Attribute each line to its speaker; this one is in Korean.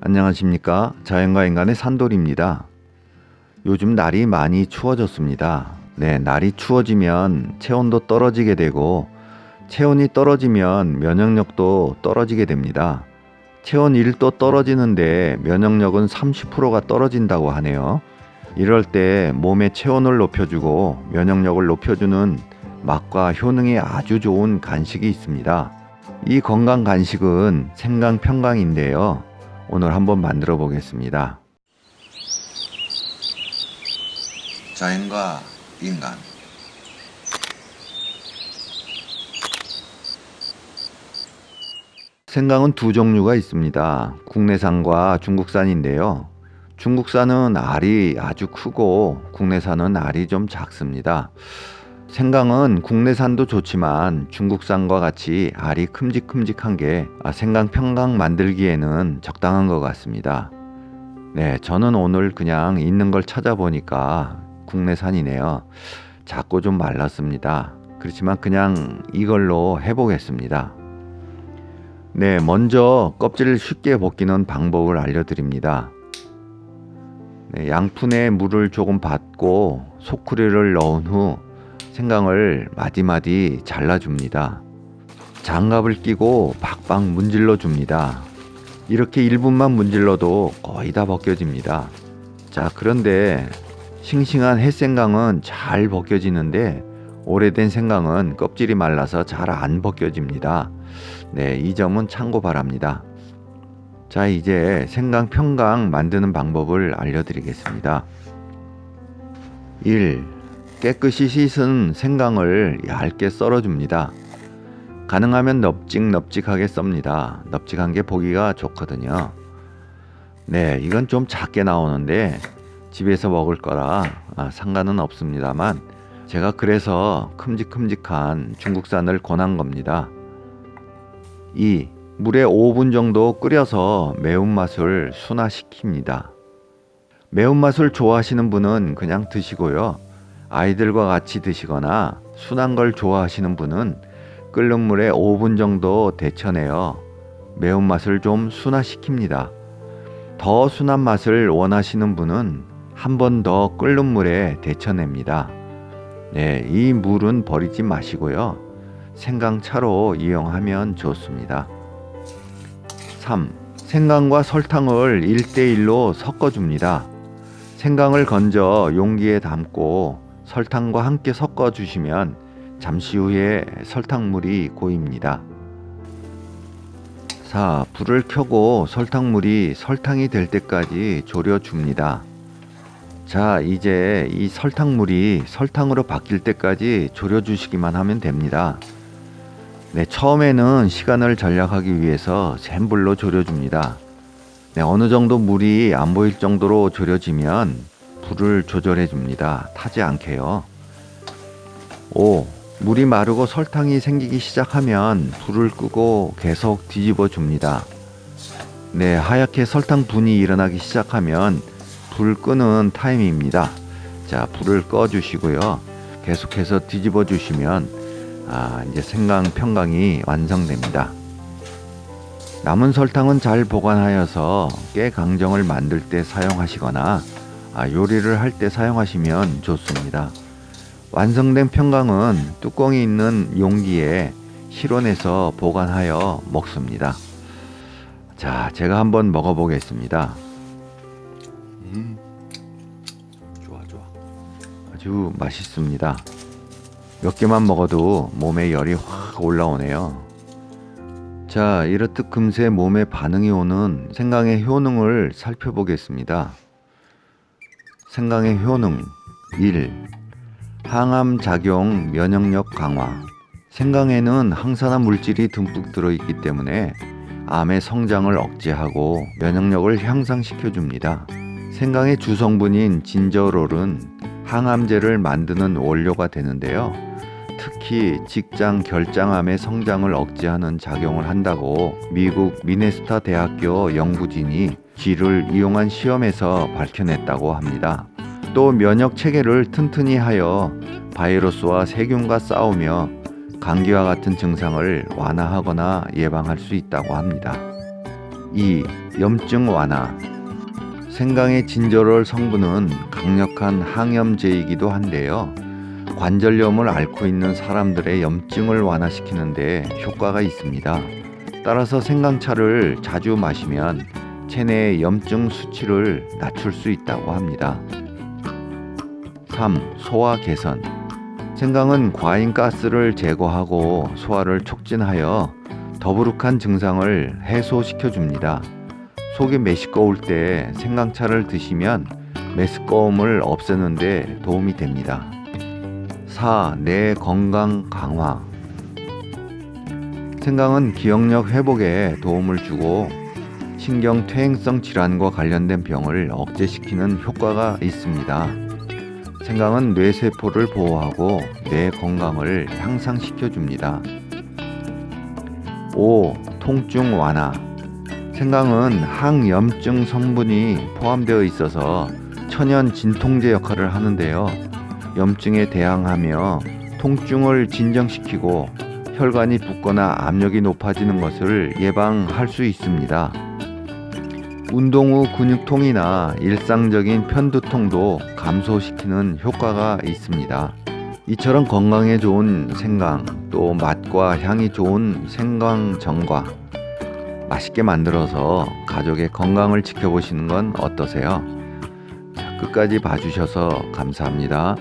Speaker 1: 안녕하십니까? 자연과 인간의 산돌입니다. 요즘 날이 많이 추워졌습니다. 네 날이 추워지면 체온도 떨어지게 되고 체온이 떨어지면 면역력도 떨어지게 됩니다. 체온 1도 떨어지는데 면역력은 30%가 떨어진다고 하네요. 이럴 때 몸의 체온을 높여주고 면역력을 높여주는 맛과 효능이 아주 좋은 간식이 있습니다. 이 건강 간식은 생강평강인데요 오늘 한번 만들어 보겠습니다. 자연과 인간 생강은 두 종류가 있습니다. 국내산과 중국산인데요. 중국산은 알이 아주 크고 국내산은 알이 좀 작습니다. 생강은 국내산도 좋지만 중국산과 같이 알이 큼직큼직한 게 아, 생강 평강 만들기에는 적당한 것 같습니다. 네, 저는 오늘 그냥 있는 걸 찾아보니까 국내산이네요. 작고 좀 말랐습니다. 그렇지만 그냥 이걸로 해보겠습니다. 네, 먼저 껍질을 쉽게 벗기는 방법을 알려드립니다. 네, 양푼에 물을 조금 받고 소쿠리를 넣은 후 생강을 마디마디 잘라줍니다. 장갑을 끼고 박박 문질러 줍니다. 이렇게 1분만 문질러도 거의 다 벗겨집니다. 자 그런데 싱싱한 햇생강은 잘 벗겨지는데 오래된 생강은 껍질이 말라서 잘 안 벗겨집니다. 네, 이 점은 참고 바랍니다. 자 이제 생강 평강 만드는 방법을 알려드리겠습니다. 1. 깨끗이 씻은 생강을 얇게 썰어줍니다. 가능하면 넙직넙직하게 썹니다. 넙직한 게 보기가 좋거든요. 네, 이건 좀 작게 나오는데 집에서 먹을 거라 아, 상관은 없습니다만 제가 그래서 큼직큼직한 중국산을 권한 겁니다. 2. 물에 5분 정도 끓여서 매운맛을 순화시킵니다. 매운맛을 좋아하시는 분은 그냥 드시고요. 아이들과 같이 드시거나 순한 걸 좋아하시는 분은 끓는 물에 5분 정도 데쳐내어 매운맛을 좀 순화시킵니다. 더 순한 맛을 원하시는 분은 한 번 더 끓는 물에 데쳐냅니다. 네, 이 물은 버리지 마시고요. 생강차로 이용하면 좋습니다. 3. 생강과 설탕을 1대1로 섞어줍니다. 생강을 건져 용기에 담고 설탕과 함께 섞어 주시면 잠시 후에 설탕물이 고입니다. 4. 불을 켜고 설탕물이 설탕이 될 때까지 졸여줍니다. 자 이제 이 설탕물이 설탕으로 바뀔 때까지 졸여주시기만 하면 됩니다. 네, 처음에는 시간을 절약하기 위해서 센 불로 졸여줍니다. 네, 어느 정도 물이 안 보일 정도로 졸여지면 불을 조절해 줍니다. 타지 않게요. 5. 물이 마르고 설탕이 생기기 시작하면 불을 끄고 계속 뒤집어 줍니다. 네, 하얗게 설탕 분이 일어나기 시작하면 불 끄는 타임입니다. 자, 불을 꺼 주시고요. 계속해서 뒤집어 주시면 아, 이제 생강 평강이 완성됩니다. 남은 설탕은 잘 보관하여서 깨 강정을 만들 때 사용하시거나 아, 요리를 할 때 사용하시면 좋습니다. 완성된 평강은 뚜껑이 있는 용기에 실온에서 보관하여 먹습니다. 자, 제가 한번 먹어보겠습니다. 음, 좋아, 좋아. 아주 맛있습니다. 몇 개만 먹어도 몸에 열이 확 올라오네요. 자, 이렇듯 금세 몸에 반응이 오는 생강의 효능을 살펴보겠습니다. 생강의 효능 1. 항암 작용 면역력 강화 생강에는 항산화 물질이 듬뿍 들어있기 때문에 암의 성장을 억제하고 면역력을 향상시켜 줍니다. 생강의 주성분인 진저롤은 항암제를 만드는 원료가 되는데요. 특히 직장 결장암의 성장을 억제하는 작용을 한다고 미국 미네스타 대학교 연구진이 쥐를 이용한 시험에서 밝혀냈다고 합니다. 또 면역 체계를 튼튼히 하여 바이러스와 세균과 싸우며 감기와 같은 증상을 완화하거나 예방할 수 있다고 합니다. 2. 염증 완화. 생강의 진저롤 성분은 강력한 항염제이기도 한데요. 관절염을 앓고 있는 사람들의 염증을 완화시키는데 효과가 있습니다. 따라서 생강차를 자주 마시면 체내의 염증 수치를 낮출 수 있다고 합니다. 3. 소화 개선. 생강은 과인 가스를 제거하고 소화를 촉진하여 더부룩한 증상을 해소시켜 줍니다. 속이 메시꺼울 때 생강차를 드시면 메스꺼움을 없애는데 도움이 됩니다. 4. 뇌 건강 강화. 생강은 기억력 회복에 도움을 주고 신경 퇴행성 질환과 관련된 병을 억제시키는 효과가 있습니다. 생강은 뇌세포를 보호하고 뇌 건강을 향상시켜 줍니다. 5. 통증 완화. 생강은 항염증 성분이 포함되어 있어서 천연 진통제 역할을 하는데요. 염증에 대항하며 통증을 진정시키고 혈관이 붓거나 압력이 높아지는 것을 예방할 수 있습니다. 운동 후 근육통이나 일상적인 편두통도 감소시키는 효과가 있습니다. 이처럼 건강에 좋은 생강, 또 맛과 향이 좋은 생강전과 맛있게 만들어서 가족의 건강을 지켜보시는 건 어떠세요? 자, 끝까지 봐주셔서 감사합니다.